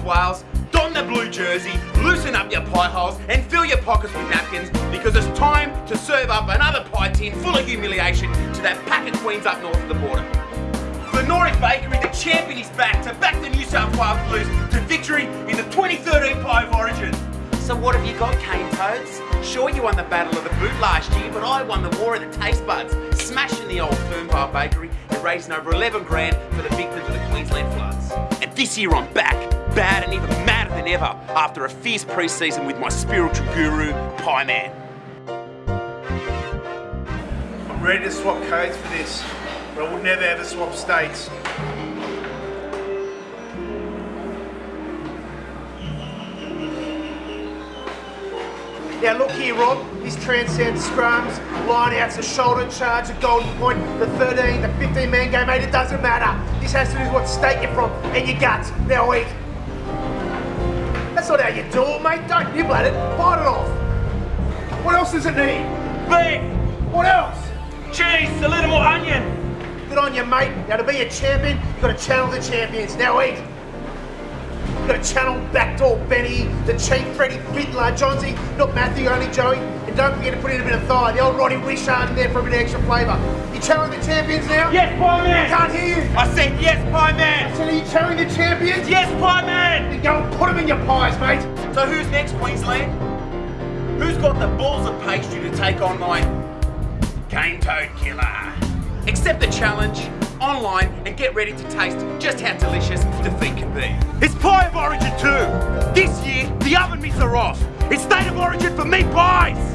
South Wales, don the blue jersey, loosen up your pie holes, and fill your pockets with napkins because it's time to serve up another pie tin full of humiliation to that pack of queens up north of the border. The Norwich Bakery, the champion is back to back the New South Wales Blues to victory in the 2013 Pie of Origin. So what have you got, Cane Toads? Sure you won the Battle of the Boot last year, but I won the War of the Taste Buds, smashing the old Fernvale Bakery and raising over 11 grand for the victims of the Queensland floods. And this year I'm back, bad and even madder than ever, after a fierce pre-season with my spiritual guru, Pie Man. I'm ready to swap codes for this, but I would never ever swap states. Now look here, Rob. This transcends scrums, lineouts, a shoulder charge, a golden point, the 13, the 15 man game, mate. It doesn't matter. This has to do with what state you're from and your guts. Now eat. That's not how you do it, mate. Don't nibble at it. Bite it off. What else does it need? Beef, What else? cheese, a little more onion. Good on you, mate. Now to be a champion, you've got to channel the champions. Now eat. You've got to channel Backdoor Benny, the cheap Freddie Fittler, Johnsy, not Matthew, only Joey. And don't forget to put in a bit of thigh, the old Roddy Wishart in there for a bit of extra flavour. You channeling the champions now? Yes, Pie I can't hear you. I said yes, Pie Man. So are you channeling the champions? Yes, Pie Man. Go and put them in your pies, mate. So who's next, Queensland? Who's got the balls of pastry to take on my cane toad killer? Accept the challenge online and get ready to taste just how delicious defeat can be. It's Pie of Origin 2. This year, the oven mitts are off. It's State of Origin for meat pie.